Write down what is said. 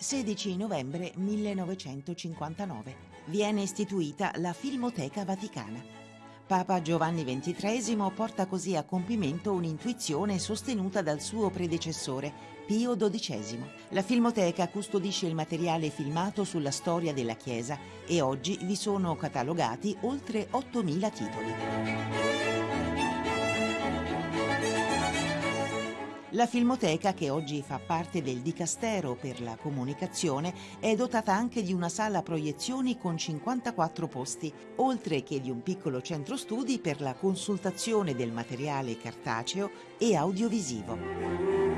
16 novembre 1959. Viene istituita la Filmoteca Vaticana. Papa Giovanni XXIII porta così a compimento un'intuizione sostenuta dal suo predecessore, Pio XII. La Filmoteca custodisce il materiale filmato sulla storia della Chiesa e oggi vi sono catalogati oltre 8.000 titoli. La Filmoteca, che oggi fa parte del Dicastero per la comunicazione, è dotata anche di una sala proiezioni con 54 posti, oltre che di un piccolo centro studi per la consultazione del materiale cartaceo e audiovisivo.